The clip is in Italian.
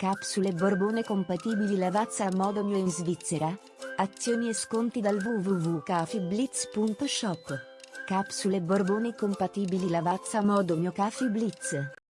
Capsule Borbone compatibili Lavazza a modo mio in Svizzera? Azioni e sconti dal www.cafiblitz.shop. Capsule Borbone compatibili Lavazza a modo mio Cafi Blitz.